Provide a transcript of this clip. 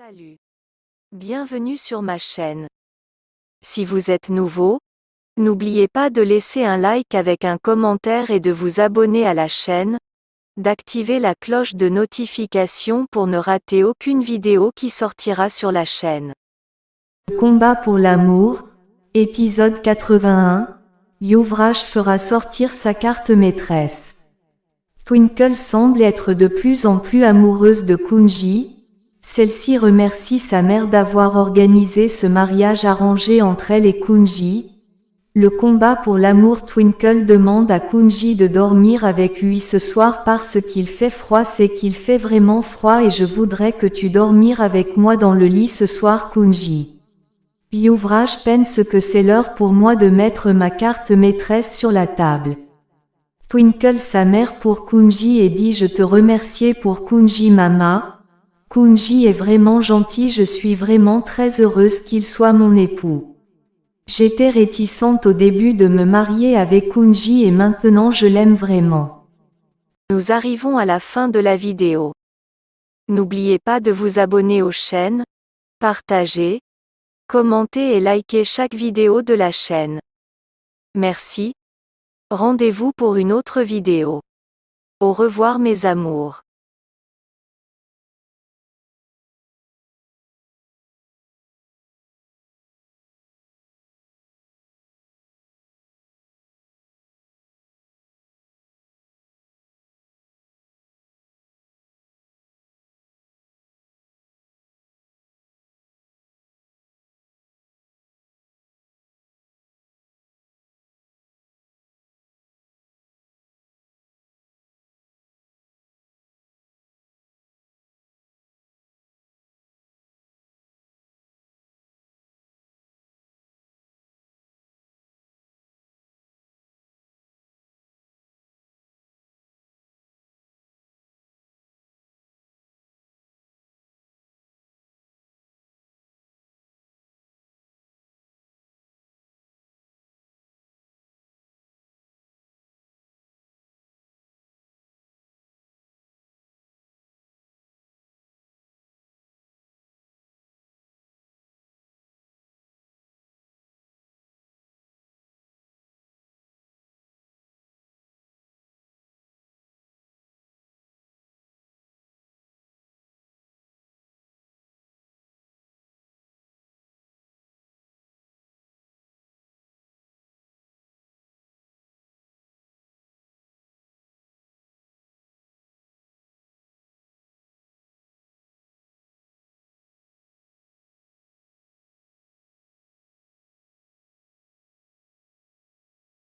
Salut. Bienvenue sur ma chaîne. Si vous êtes nouveau, n'oubliez pas de laisser un like avec un commentaire et de vous abonner à la chaîne, d'activer la cloche de notification pour ne rater aucune vidéo qui sortira sur la chaîne. Combat pour l'amour, épisode 81, Youvrage fera sortir sa carte maîtresse. Twinkle semble être de plus en plus amoureuse de Kunji, celle-ci remercie sa mère d'avoir organisé ce mariage arrangé entre elle et Kunji. Le combat pour l'amour Twinkle demande à Kunji de dormir avec lui ce soir parce qu'il fait froid c'est qu'il fait vraiment froid et je voudrais que tu dormir avec moi dans le lit ce soir Kunji. Youvrage peine ce que c'est l'heure pour moi de mettre ma carte maîtresse sur la table. Twinkle sa mère pour Kunji et dit je te remercie pour Kunji Mama, Kunji est vraiment gentil je suis vraiment très heureuse qu'il soit mon époux. J'étais réticente au début de me marier avec Kunji et maintenant je l'aime vraiment. Nous arrivons à la fin de la vidéo. N'oubliez pas de vous abonner aux chaînes, partager, commenter et liker chaque vidéo de la chaîne. Merci. Rendez-vous pour une autre vidéo. Au revoir mes amours.